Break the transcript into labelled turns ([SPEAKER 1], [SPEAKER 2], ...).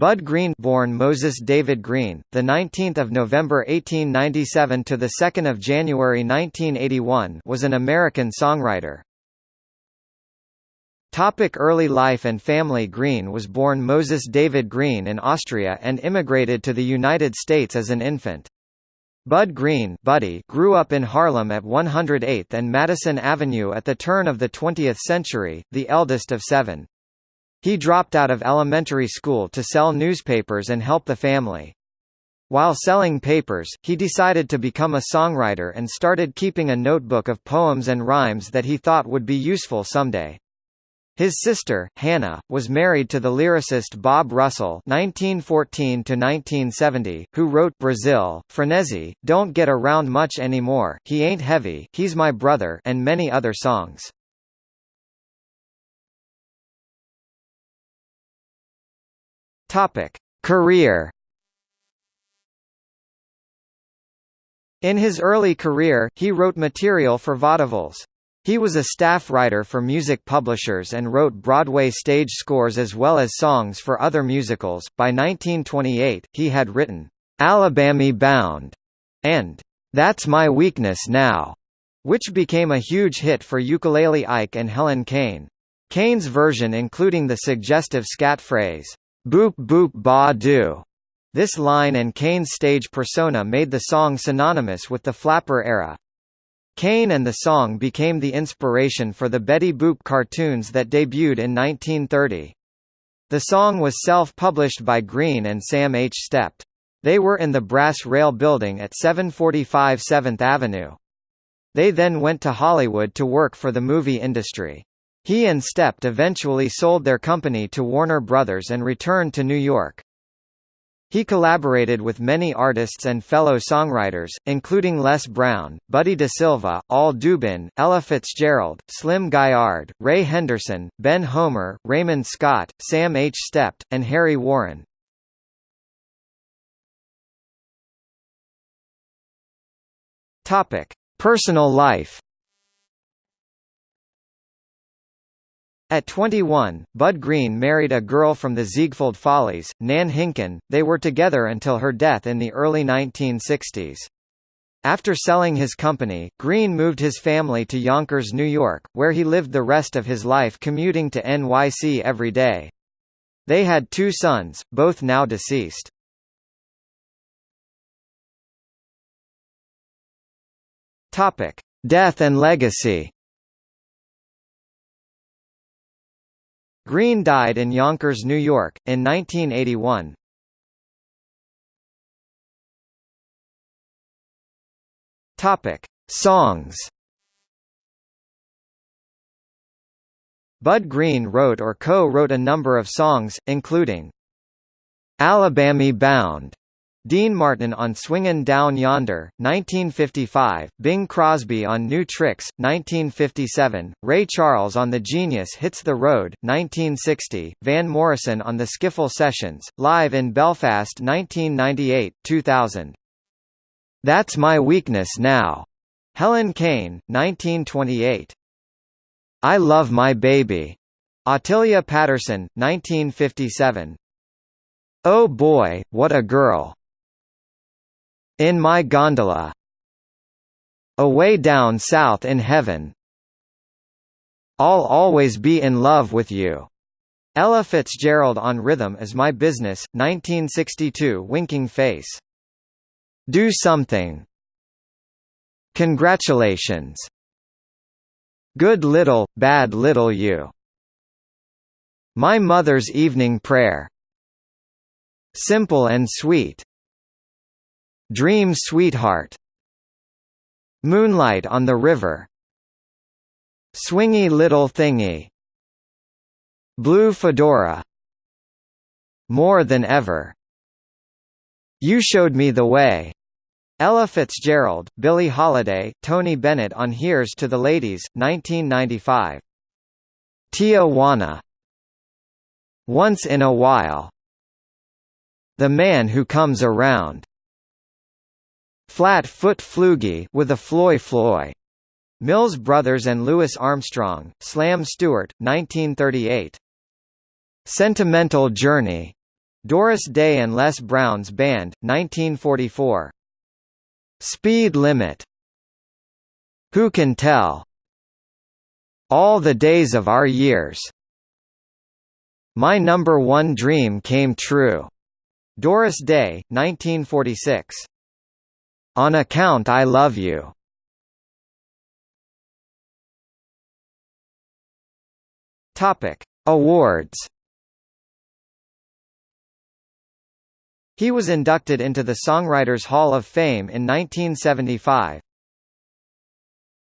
[SPEAKER 1] Bud Green, born Moses David Green, the 19th of November 1897 to the 2nd of January 1981, was an American songwriter. Topic early life and family Green was born Moses David Green in Austria and immigrated to the United States as an infant. Bud Green Buddy grew up in Harlem at 108th and Madison Avenue at the turn of the 20th century, the eldest of seven. He dropped out of elementary school to sell newspapers and help the family. While selling papers, he decided to become a songwriter and started keeping a notebook of poems and rhymes that he thought would be useful someday. His sister, Hannah, was married to the lyricist Bob Russell (1914–1970), who wrote "Brazil," "Frenesi," "Don't Get Around Much Anymore," "He Ain't Heavy," "He's My Brother," and many other songs. Topic: Career. In his early career, he wrote material for vaudevilles. He was a staff writer for music publishers and wrote Broadway stage scores as well as songs for other musicals. By 1928, he had written Alabamy Bound and That's My Weakness Now, which became a huge hit for Ukulele Ike and Helen Kane. Kane's version including the suggestive scat phrase, Boop boop ba doo. This line and Kane's stage persona made the song synonymous with the flapper era. Kane and the song became the inspiration for the Betty Boop cartoons that debuted in 1930. The song was self-published by Green and Sam H. Stept. They were in the Brass Rail Building at 745 7th Avenue. They then went to Hollywood to work for the movie industry. He and Stept eventually sold their company to Warner Brothers and returned to New York. He collaborated with many artists and fellow songwriters, including Les Brown, Buddy DeSylva, Al Dubin, Ella Fitzgerald, Slim Gaillard, Ray Henderson, Ben Homer, Raymond Scott, Sam H. Stept, and Harry Warren. Personal life At 21, Bud Green married a girl from the Ziegfeld Follies, Nan Hinken. They were together until her death in the early 1960s. After selling his company, Green moved his family to Yonkers, New York, where he lived the rest of his life commuting to NYC every day. They had two sons, both now deceased. Death and legacy. Green died in Yonkers, New York, in 1981. Topic: Songs. Bud Green wrote or co-wrote a number of songs, including "Alabamy Bound", Dean Martin on Swingin' Down Yonder, 1955, Bing Crosby on New Tricks, 1957, Ray Charles on The Genius Hits the Road, 1960, Van Morrison on The Skiffle Sessions, live in Belfast 1998, 2000. That's My Weakness Now, Helen Kane, 1928. I Love My Baby, Ottilie Patterson, 1957. Oh Boy, What a Girl, in My Gondola. Away Down South in Heaven. I'll Always Be in Love with You. Ella Fitzgerald on Rhythm is My Business, 1962 Winking Face. Do Something. Congratulations. Good Little, Bad Little You. My Mother's Evening Prayer. Simple and Sweet Dream Sweetheart. Moonlight on the River. Swingy Little Thingy. Blue Fedora. More Than Ever. You Showed Me the Way. Ella Fitzgerald, Billie Holiday, Tony Bennett on Here's to the Ladies, 1995 Tijuana Once in a While. The Man Who Comes Around Flat Foot Floogie with a Floy Floy. Mills Brothers and Louis Armstrong, Slam Stewart, 1938. Sentimental Journey. Doris Day and Les Brown's Band, 1944. Speed Limit. Who Can Tell? All the Days of Our Years. My Number One Dream Came True. Doris Day, 1946. On Account I Love You. Topic: Awards. He was inducted into the Songwriters Hall of Fame in 1975.